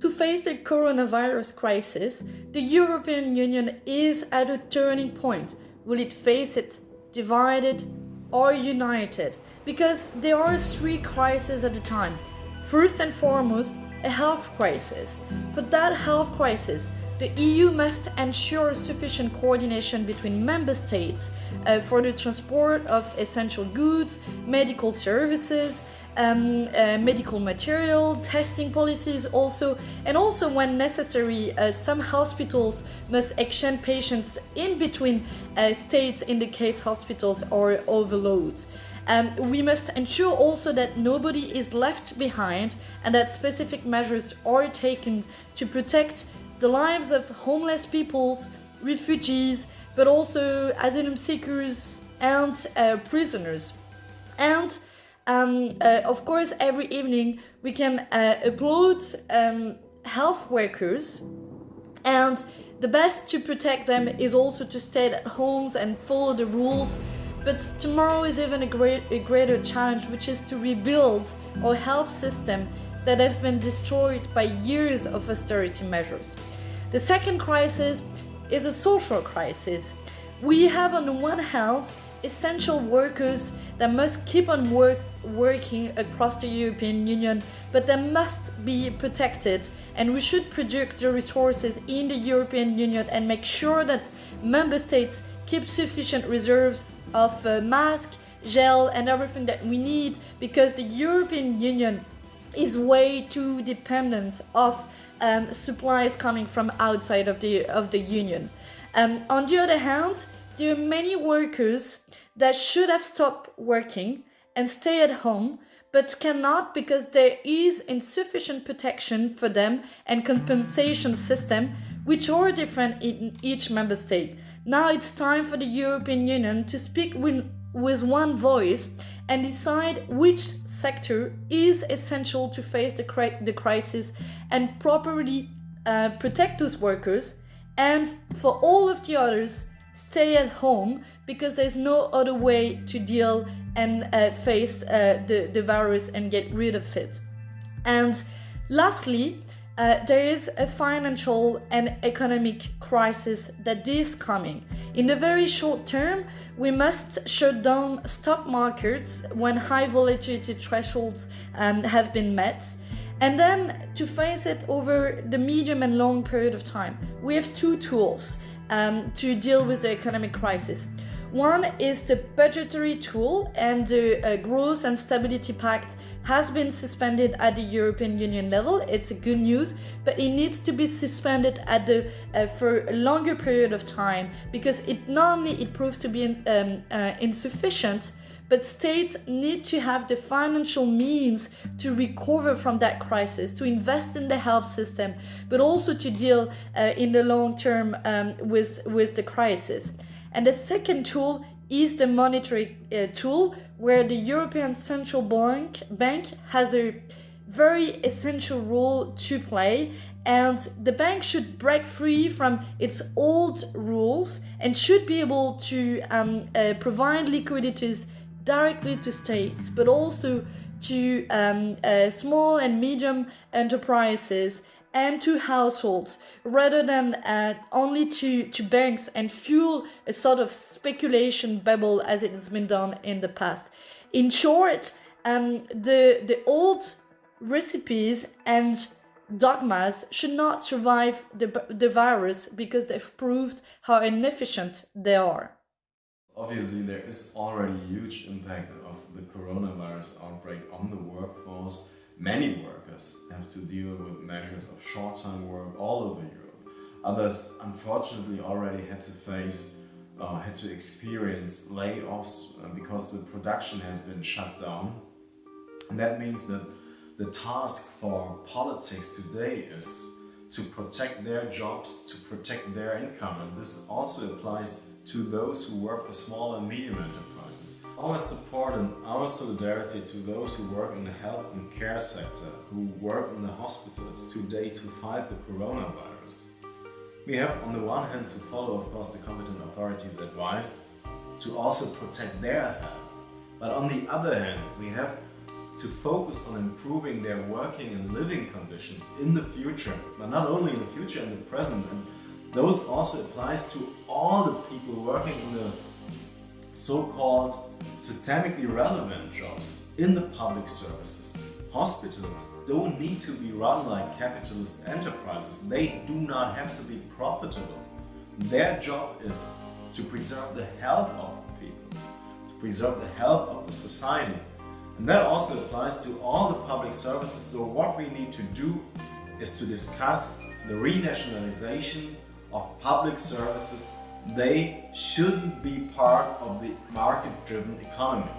To face the coronavirus crisis, the European Union is at a turning point. Will it face it divided or united? Because there are three crises at a time. First and foremost, a health crisis. For that health crisis, the EU must ensure sufficient coordination between member states uh, for the transport of essential goods, medical services, um, uh, medical material, testing policies also, and also when necessary, uh, some hospitals must exchange patients in between uh, states in the case hospitals are overloaded. Um, we must ensure also that nobody is left behind and that specific measures are taken to protect the lives of homeless peoples, refugees, but also asylum seekers and uh, prisoners. And um, uh, of course, every evening we can uh, applaud um, health workers and the best to protect them is also to stay at homes and follow the rules. But tomorrow is even a, great, a greater challenge, which is to rebuild our health system that have been destroyed by years of austerity measures. The second crisis is a social crisis. We have on the one hand essential workers that must keep on work, working across the European Union, but they must be protected and we should project the resources in the European Union and make sure that member states keep sufficient reserves of uh, mask, gel and everything that we need because the European Union is way too dependent of um, supplies coming from outside of the of the union. Um, on the other hand, there are many workers that should have stopped working and stay at home but cannot because there is insufficient protection for them and compensation system which are different in each member state. Now it's time for the European Union to speak with, with one voice and decide which sector is essential to face the, cri the crisis and properly uh, protect those workers and for all of the others stay at home because there's no other way to deal and uh, face uh, the, the virus and get rid of it. And lastly, uh, there is a financial and economic crisis that is coming. In the very short term, we must shut down stock markets when high volatility thresholds um, have been met. And then to face it over the medium and long period of time, we have two tools um, to deal with the economic crisis. One is the budgetary tool and the uh, Growth and Stability Pact has been suspended at the European Union level. It's a good news, but it needs to be suspended at the uh, for a longer period of time because it not only it proved to be um, uh, insufficient, but states need to have the financial means to recover from that crisis, to invest in the health system, but also to deal uh, in the long term um, with, with the crisis. And the second tool is the monetary uh, tool where the European Central Bank, Bank has a very essential role to play. And the bank should break free from its old rules and should be able to um, uh, provide liquidities directly to states but also to um, uh, small and medium enterprises and to households rather than uh, only to, to banks and fuel a sort of speculation bubble as it has been done in the past. In short, um, the, the old recipes and dogmas should not survive the, the virus because they've proved how inefficient they are. Obviously, there is already a huge impact of the coronavirus outbreak on the workforce Many workers have to deal with measures of short-time work all over Europe. Others, unfortunately, already had to face, uh, had to experience layoffs uh, because the production has been shut down. And that means that the task for politics today is to protect their jobs, to protect their income. And this also applies to those who work for small and medium enterprises. Our support and our solidarity to those who work in the health and care sector, who work in the hospitals today to fight the coronavirus. We have on the one hand to follow of course the competent authorities' advice to also protect their health. But on the other hand, we have to focus on improving their working and living conditions in the future, but not only in the future, in the present. And those also applies to all the people working in the so-called systemically relevant jobs in the public services. Hospitals don't need to be run like capitalist enterprises. They do not have to be profitable. Their job is to preserve the health of the people, to preserve the health of the society. And that also applies to all the public services. So what we need to do is to discuss the renationalization of public services. They shouldn't be part of the market-driven economy.